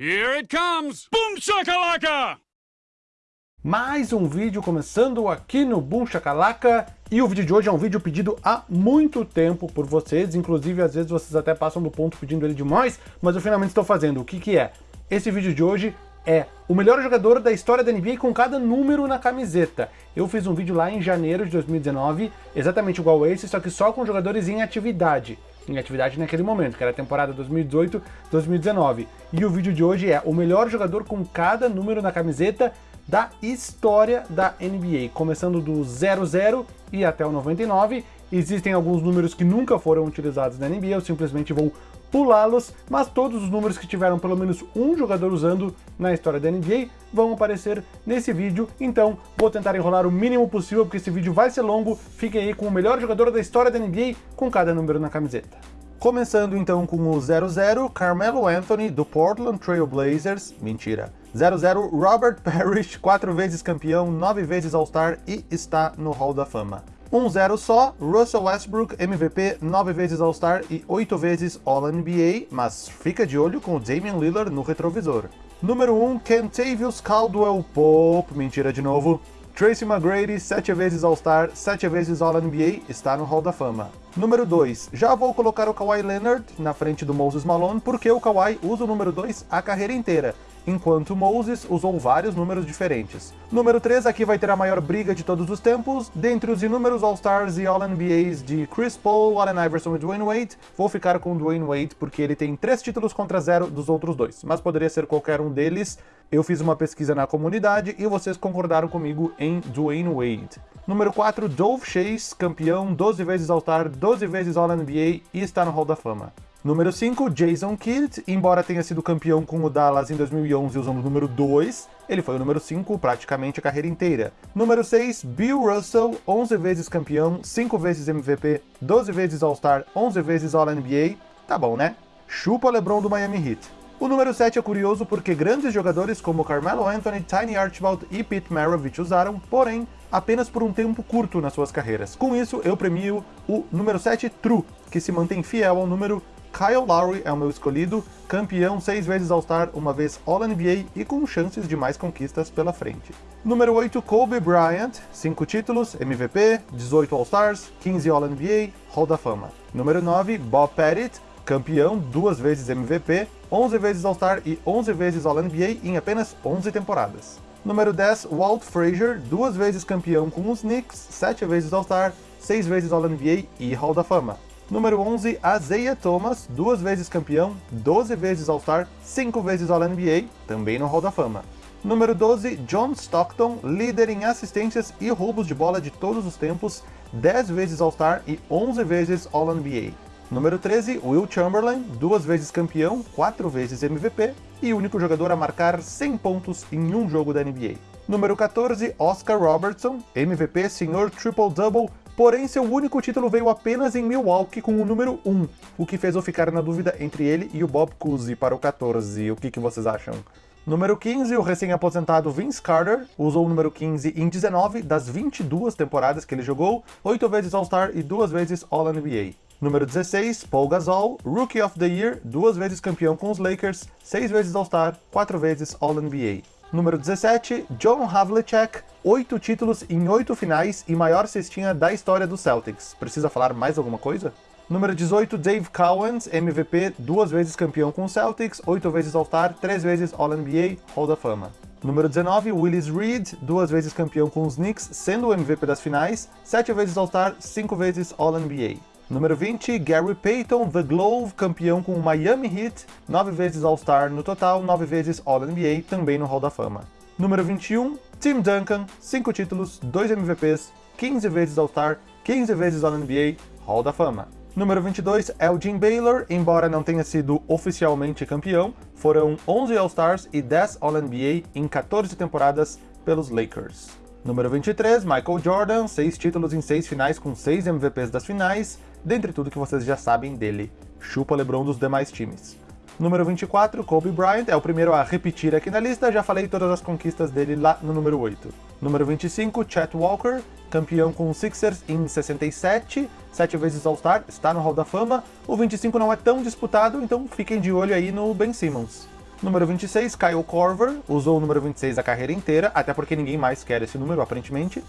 Here it comes! Boom shakalaka! Mais um vídeo começando aqui no Boom Shakalaka, e o vídeo de hoje é um vídeo pedido há muito tempo por vocês, inclusive às vezes vocês até passam do ponto pedindo ele demais, mas eu finalmente estou fazendo. O que que é? Esse vídeo de hoje é o melhor jogador da história da NBA com cada número na camiseta. Eu fiz um vídeo lá em janeiro de 2019, exatamente igual esse, só que só com jogadores em atividade em atividade naquele momento, que era a temporada 2018-2019. E o vídeo de hoje é o melhor jogador com cada número na camiseta da história da NBA, começando do 00 e até o 99. Existem alguns números que nunca foram utilizados na NBA, eu simplesmente vou pulá-los, mas todos os números que tiveram pelo menos um jogador usando na história da NBA vão aparecer nesse vídeo, então vou tentar enrolar o mínimo possível, porque esse vídeo vai ser longo, fiquem aí com o melhor jogador da história da NBA com cada número na camiseta. Começando então com o 00, Carmelo Anthony, do Portland Trail Blazers, mentira, 00, Robert Parrish, quatro vezes campeão, nove vezes All-Star e está no Hall da Fama. 1-0 só, Russell Westbrook, MVP, 9 vezes All-Star e 8 vezes All-NBA, mas fica de olho com o Damian Lillard no retrovisor. Número 1, Kentavious Caldwell Pope, mentira de novo. Tracy McGrady, 7 vezes All-Star, 7 vezes All-NBA, está no Hall da Fama. Número 2, já vou colocar o Kawhi Leonard na frente do Moses Malone, porque o Kawhi usa o número 2 a carreira inteira, enquanto Moses usou vários números diferentes. Número 3 aqui vai ter a maior briga de todos os tempos, dentre os inúmeros All-Stars e All-NBAs de Chris Paul, Allen Iverson e Dwayne Wade, vou ficar com Dwayne Wade porque ele tem 3 títulos contra 0 dos outros dois, mas poderia ser qualquer um deles. Eu fiz uma pesquisa na comunidade e vocês concordaram comigo em Dwayne Wade. Número 4, Dove Chase, campeão, 12 vezes All-Star, 12 vezes All-NBA e está no Hall da Fama. Número 5, Jason Kidd, embora tenha sido campeão com o Dallas em 2011 usando o número 2, ele foi o número 5 praticamente a carreira inteira. Número 6, Bill Russell, 11 vezes campeão, 5 vezes MVP, 12 vezes All-Star, 11 vezes All-NBA, tá bom né? Chupa LeBron do Miami Heat. O número 7 é curioso porque grandes jogadores como Carmelo Anthony, Tiny Archibald e Pete Maravich usaram, porém, apenas por um tempo curto nas suas carreiras. Com isso, eu premio o número 7 True, que se mantém fiel ao número Kyle Lowry é o meu escolhido, campeão seis vezes All-Star, uma vez All-NBA e com chances de mais conquistas pela frente. Número 8, Kobe Bryant, 5 títulos, MVP, 18 All-Stars, 15 All-NBA, Hall da Fama. Número 9, Bob Pettit, campeão, duas vezes MVP, 11 vezes All-Star e 11 vezes All-NBA em apenas 11 temporadas. Número 10, Walt Frazier, duas vezes campeão com os Knicks, 7 vezes All-Star, 6 vezes All-NBA e Hall da Fama. Número 11, Isaiah Thomas, duas vezes campeão, 12 vezes All-Star, 5 vezes All-NBA, também no Hall da Fama. Número 12, John Stockton, líder em assistências e roubos de bola de todos os tempos, 10 vezes All-Star e 11 vezes All-NBA. Número 13, Will Chamberlain, duas vezes campeão, 4 vezes MVP e único jogador a marcar 100 pontos em um jogo da NBA. Número 14, Oscar Robertson, MVP, senhor triple-double, porém seu único título veio apenas em Milwaukee com o número 1, o que fez eu ficar na dúvida entre ele e o Bob Cousy para o 14. O que, que vocês acham? Número 15, o recém-aposentado Vince Carter, usou o número 15 em 19 das 22 temporadas que ele jogou, 8 vezes All-Star e 2 vezes All-NBA. Número 16, Paul Gasol, Rookie of the Year, duas vezes campeão com os Lakers, 6 vezes All-Star, 4 vezes All-NBA. Número 17, John Havlicek, oito títulos em oito finais e maior cestinha da história do Celtics. Precisa falar mais alguma coisa? Número 18, Dave Cowens, MVP, duas vezes campeão com o Celtics, oito vezes All-Star, três vezes All-NBA, Hall da Fama. Número 19, Willis Reed, duas vezes campeão com os Knicks, sendo o MVP das finais, sete vezes All-Star, cinco vezes All-NBA. Número 20, Gary Payton, The Glove, campeão com o Miami Heat, 9 vezes All-Star no total, 9 vezes All-NBA, também no Hall da Fama. Número 21, Tim Duncan, 5 títulos, 2 MVPs, 15 vezes All-Star, 15 vezes All-NBA, Hall da Fama. Número 22, Elgin Baylor, embora não tenha sido oficialmente campeão, foram 11 All-Stars e 10 All-NBA em 14 temporadas pelos Lakers. Número 23, Michael Jordan, 6 títulos em 6 finais com 6 MVPs das finais, dentre tudo que vocês já sabem dele. Chupa LeBron dos demais times. Número 24, Kobe Bryant, é o primeiro a repetir aqui na lista, já falei todas as conquistas dele lá no número 8. Número 25, Chet Walker, campeão com os Sixers em 67, 7 vezes All-Star, está no Hall da Fama. O 25 não é tão disputado, então fiquem de olho aí no Ben Simmons. Número 26, Kyle Korver, usou o número 26 a carreira inteira, até porque ninguém mais quer esse número, aparentemente.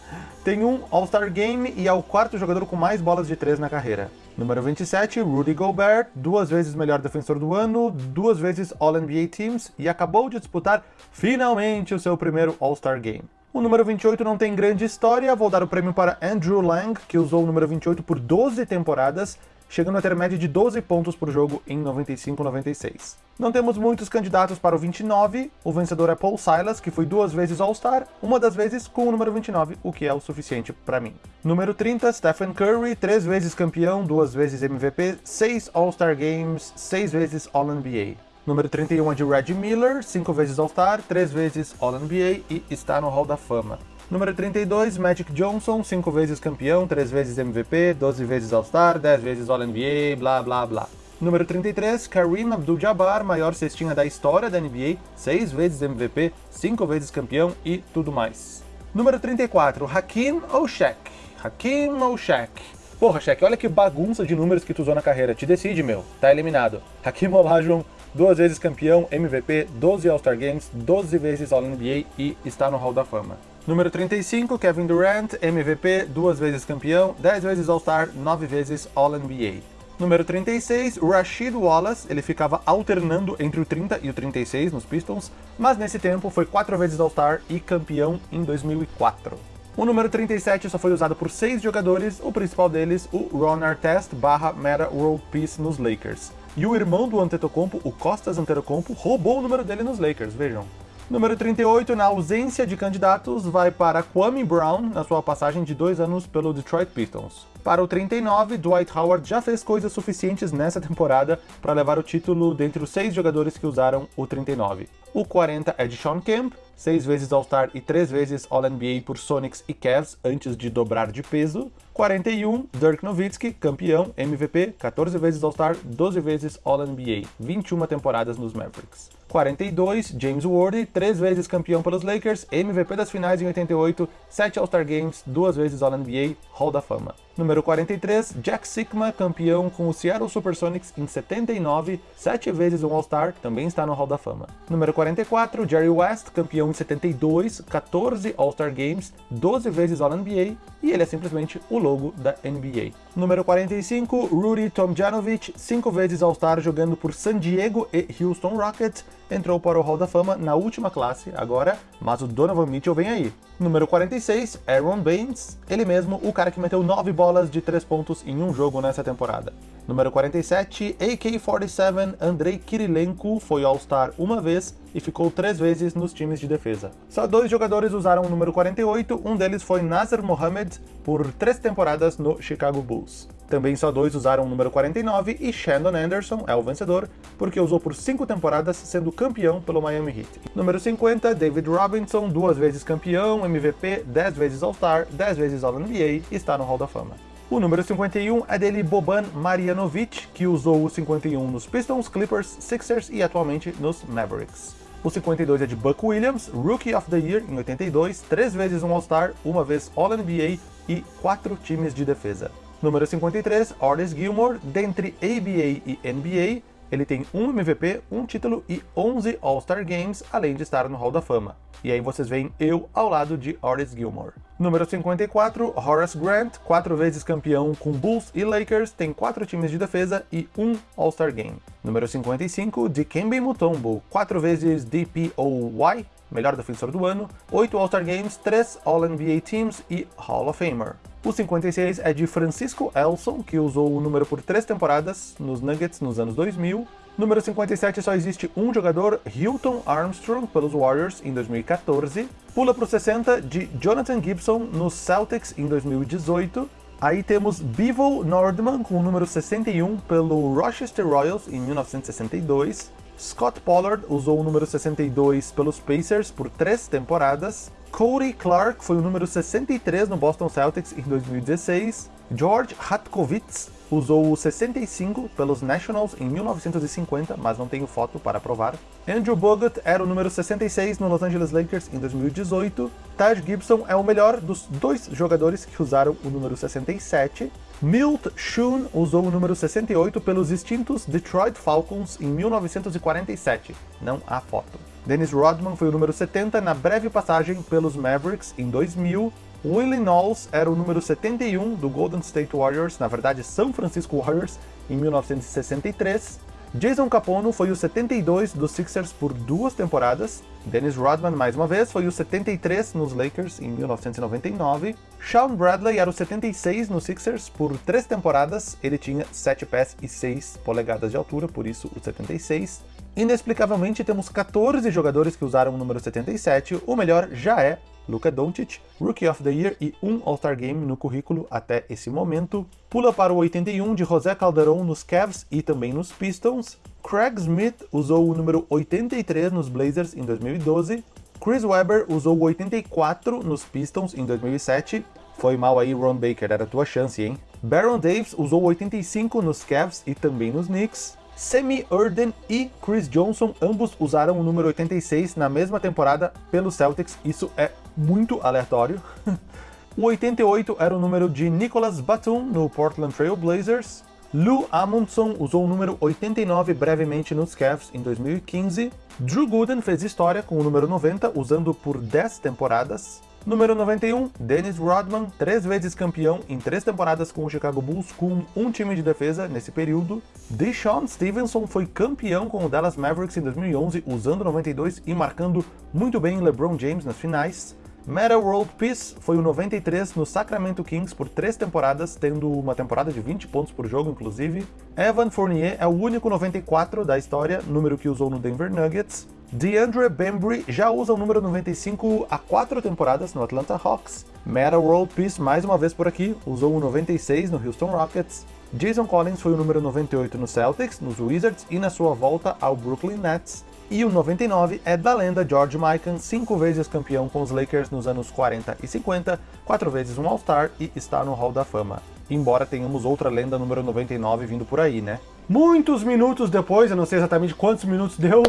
Tem um All-Star Game e é o quarto jogador com mais bolas de três na carreira. Número 27, Rudy Gobert, duas vezes melhor defensor do ano, duas vezes All-NBA Teams e acabou de disputar finalmente o seu primeiro All-Star Game. O número 28 não tem grande história, vou dar o prêmio para Andrew Lang, que usou o número 28 por 12 temporadas, chegando a ter média de 12 pontos por jogo em 95-96. Não temos muitos candidatos para o 29, o vencedor é Paul Silas, que foi duas vezes All-Star, uma das vezes com o número 29, o que é o suficiente para mim. Número 30, Stephen Curry, três vezes campeão, duas vezes MVP, seis All-Star Games, seis vezes All-NBA. Número 31 é de Reggie Miller, cinco vezes All-Star, três vezes All-NBA e está no Hall da Fama. Número 32, Magic Johnson, 5 vezes campeão, 3 vezes MVP, 12 vezes All-Star, 10 vezes All-NBA, blá blá blá. Número 33, Kareem Abdul-Jabbar, maior cestinha da história da NBA, 6 vezes MVP, 5 vezes campeão e tudo mais. Número 34, Hakim ou Shaq? Hakim ou Shaq? Porra, Shaq, olha que bagunça de números que tu usou na carreira. Te decide, meu. Tá eliminado. Hakim Olajuwon, duas vezes campeão, MVP, 12 All-Star Games, 12 vezes All-NBA e está no Hall da Fama. Número 35, Kevin Durant, MVP, duas vezes campeão, 10 vezes All-Star, 9 vezes All-NBA. Número 36, Rashid Wallace, ele ficava alternando entre o 30 e o 36 nos Pistons, mas nesse tempo foi 4 vezes All-Star e campeão em 2004. O número 37 só foi usado por 6 jogadores, o principal deles, o Ron Artest barra Meta World Peace nos Lakers. E o irmão do Antetokounmpo, o Costas Antetokounmpo, roubou o número dele nos Lakers, vejam. Número 38, na ausência de candidatos, vai para Kwame Brown, na sua passagem de dois anos pelo Detroit Pistons. Para o 39, Dwight Howard já fez coisas suficientes nessa temporada para levar o título dentre os seis jogadores que usaram o 39. O 40 é de Sean Kemp, seis vezes All-Star e três vezes All-NBA por Sonics e Cavs antes de dobrar de peso. 41, Dirk Nowitzki, campeão, MVP, 14 vezes All-Star, 12 vezes All-NBA, 21 temporadas nos Mavericks. 42, James Worthy, três vezes campeão pelos Lakers, MVP das finais em 88, 7 All-Star Games, duas vezes All-NBA, Hall da Fama. Número 43, Jack Sikma, campeão com o Seattle Supersonics em 79, 7 vezes um All-Star, também está no Hall da Fama. Número 44, Jerry West, campeão em 72, 14 All-Star Games, 12 vezes All-NBA, e ele é simplesmente o logo da NBA. Número 45, Rudy Tomjanovich, 5 vezes All-Star jogando por San Diego e Houston Rockets, entrou para o Hall da Fama na última classe agora, mas o Donovan Mitchell vem aí. Número 46, Aaron Baines, ele mesmo, o cara que meteu 9 bolas de 3 pontos em um jogo nessa temporada. Número 47, AK-47, Andrei Kirilenko, foi All-Star uma vez e ficou três vezes nos times de defesa. Só dois jogadores usaram o número 48, um deles foi Nasser Mohamed, por três temporadas no Chicago Bulls. Também só dois usaram o número 49 e Shandon Anderson é o vencedor, porque usou por cinco temporadas, sendo campeão pelo Miami Heat. Número 50, David Robinson, duas vezes campeão, MVP, 10 vezes All-Star, 10 vezes All-NBA está no Hall da Fama. O número 51 é dele Boban Marjanovic, que usou o 51 nos Pistons, Clippers, Sixers e atualmente nos Mavericks. O 52 é de Buck Williams, Rookie of the Year em 82, três vezes um All-Star, uma vez All-NBA e quatro times de defesa. Número 53, Otis Gilmore, dentre ABA e NBA, ele tem um MVP, um título e 11 All-Star Games, além de estar no Hall da Fama. E aí vocês veem eu ao lado de Otis Gilmore. Número 54, Horace Grant, quatro vezes campeão com Bulls e Lakers, tem quatro times de defesa e um All-Star Game. Número 55, Dikembe Mutombo, quatro vezes DPOY, melhor defensor do ano, 8 All-Star Games, 3 All-NBA Teams e Hall of Famer. O 56 é de Francisco Elson, que usou o número por 3 temporadas nos Nuggets nos anos 2000. Número 57 só existe um jogador, Hilton Armstrong, pelos Warriors em 2014. Pula para o 60 de Jonathan Gibson nos Celtics em 2018. Aí temos Bevo Nordman com o número 61 pelo Rochester Royals em 1962. Scott Pollard usou o número 62 pelos Pacers por três temporadas. Cody Clark foi o número 63 no Boston Celtics em 2016. George Hatkovitz usou o 65 pelos Nationals em 1950, mas não tenho foto para provar. Andrew Bogut era o número 66 no Los Angeles Lakers em 2018. Taj Gibson é o melhor dos dois jogadores que usaram o número 67. Milt Schoon usou o número 68 pelos extintos Detroit Falcons em 1947. Não há foto. Dennis Rodman foi o número 70 na breve passagem pelos Mavericks em 2000. Willie Knowles era o número 71 do Golden State Warriors, na verdade São Francisco Warriors, em 1963. Jason Capono foi o 72 dos Sixers por duas temporadas. Dennis Rodman, mais uma vez, foi o 73 nos Lakers em 1999. Sean Bradley era o 76 nos Sixers por três temporadas. Ele tinha 7 pés e 6 polegadas de altura, por isso o 76. Inexplicavelmente, temos 14 jogadores que usaram o número 77. O melhor já é Luka Doncic, Rookie of the Year e um All-Star Game no currículo até esse momento. Pula para o 81 de José Calderon nos Cavs e também nos Pistons. Craig Smith usou o número 83 nos Blazers em 2012. Chris Webber usou o 84 nos Pistons em 2007. Foi mal aí, Ron Baker, era tua chance, hein? Baron Davis usou o 85 nos Cavs e também nos Knicks. Semi Urden e Chris Johnson, ambos usaram o número 86 na mesma temporada pelos Celtics, isso é muito aleatório. o 88 era o número de Nicholas Batum no Portland Trail Blazers. Lou Amundson usou o número 89 brevemente nos Cavs em 2015. Drew Gooden fez história com o número 90, usando por 10 temporadas. Número 91, Dennis Rodman, três vezes campeão em três temporadas com o Chicago Bulls, com um time de defesa nesse período. Deshaun Stevenson foi campeão com o Dallas Mavericks em 2011, usando 92 e marcando muito bem LeBron James nas finais. Meta World Peace foi o 93 no Sacramento Kings por três temporadas, tendo uma temporada de 20 pontos por jogo, inclusive. Evan Fournier é o único 94 da história, número que usou no Denver Nuggets. DeAndre Bembry já usa o número 95 há quatro temporadas no Atlanta Hawks. Meta World Peace mais uma vez por aqui, usou o 96 no Houston Rockets. Jason Collins foi o número 98 no Celtics, nos Wizards e na sua volta ao Brooklyn Nets. E o 99 é da lenda George Mikan, cinco vezes campeão com os Lakers nos anos 40 e 50, quatro vezes um All-Star e está no Hall da Fama. Embora tenhamos outra lenda número 99 vindo por aí, né? Muitos minutos depois, eu não sei exatamente quantos minutos deu,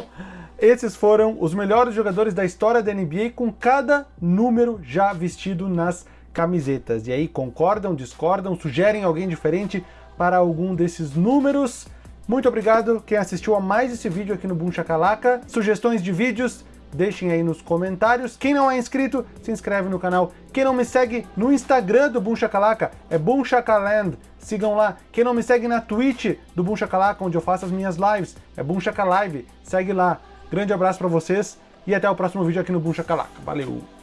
esses foram os melhores jogadores da história da NBA com cada número já vestido nas camisetas. E aí, concordam, discordam, sugerem alguém diferente para algum desses números? Muito obrigado quem assistiu a mais esse vídeo aqui no Boom Shakalaka. Sugestões de vídeos, deixem aí nos comentários. Quem não é inscrito, se inscreve no canal. Quem não me segue no Instagram do Boom Shakalaka, é Boom Shakaland. Sigam lá. Quem não me segue na Twitch do Boom Shakalaka, onde eu faço as minhas lives, é Boom Shakalive. Segue lá. Grande abraço para vocês e até o próximo vídeo aqui no Boom Shakalaka. Valeu!